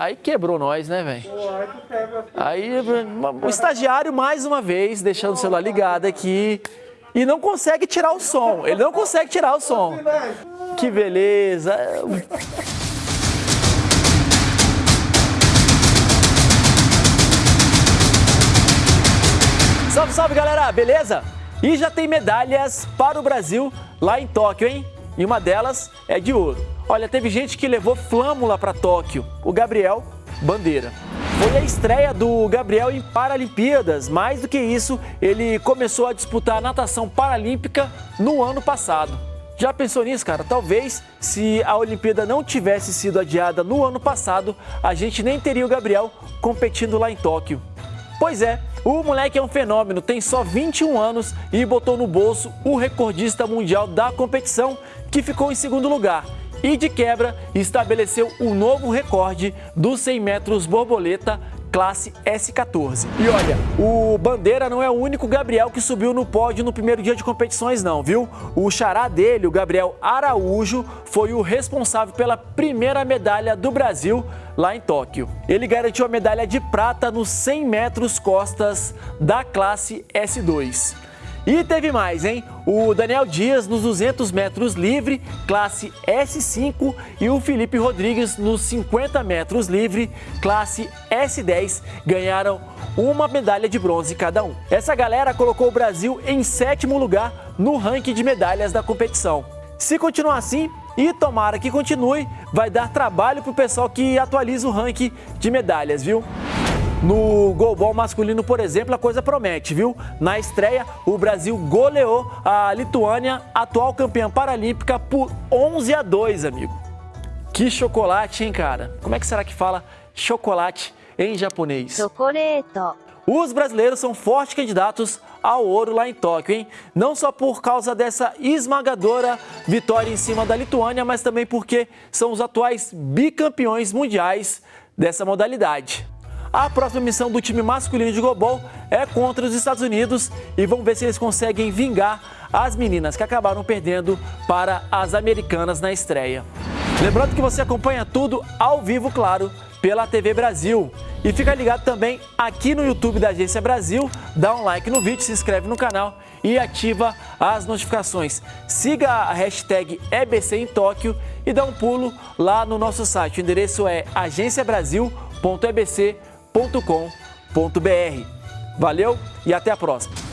Aí quebrou nós, né, velho? Aí o estagiário, mais uma vez, deixando o celular ligado aqui. E não consegue tirar o som. Ele não consegue tirar o som. Que beleza. Salve, salve, galera. Beleza? E já tem medalhas para o Brasil lá em Tóquio, hein? E uma delas é de ouro. Olha, teve gente que levou flâmula para Tóquio. O Gabriel Bandeira. Foi a estreia do Gabriel em Paralimpíadas. Mais do que isso, ele começou a disputar a natação paralímpica no ano passado. Já pensou nisso, cara? Talvez se a Olimpíada não tivesse sido adiada no ano passado, a gente nem teria o Gabriel competindo lá em Tóquio. Pois é, o moleque é um fenômeno, tem só 21 anos e botou no bolso o recordista mundial da competição, que ficou em segundo lugar. E de quebra, estabeleceu um novo recorde dos 100 metros borboleta classe S14. E olha, o Bandeira não é o único Gabriel que subiu no pódio no primeiro dia de competições não, viu? O xará dele, o Gabriel Araújo, foi o responsável pela primeira medalha do Brasil lá em Tóquio. Ele garantiu a medalha de prata nos 100 metros costas da classe S2. E teve mais, hein? O Daniel Dias nos 200 metros livre, classe S5, e o Felipe Rodrigues nos 50 metros livre, classe S10, ganharam uma medalha de bronze cada um. Essa galera colocou o Brasil em sétimo lugar no ranking de medalhas da competição. Se continuar assim, e tomara que continue, vai dar trabalho para o pessoal que atualiza o ranking de medalhas, viu? No golbol masculino, por exemplo, a coisa promete, viu? Na estreia, o Brasil goleou a Lituânia, atual campeã paralímpica, por 11 a 2, amigo. Que chocolate, hein, cara? Como é que será que fala chocolate em japonês? Chocolate. Os brasileiros são fortes candidatos ao ouro lá em Tóquio, hein? Não só por causa dessa esmagadora vitória em cima da Lituânia, mas também porque são os atuais bicampeões mundiais dessa modalidade. A próxima missão do time masculino de Global é contra os Estados Unidos e vamos ver se eles conseguem vingar as meninas que acabaram perdendo para as americanas na estreia. Lembrando que você acompanha tudo ao vivo, claro, pela TV Brasil. E fica ligado também aqui no YouTube da Agência Brasil, dá um like no vídeo, se inscreve no canal e ativa as notificações. Siga a hashtag EBC em Tóquio e dá um pulo lá no nosso site. O endereço é agenciabrasil.ebc.com.br. Valeu e até a próxima!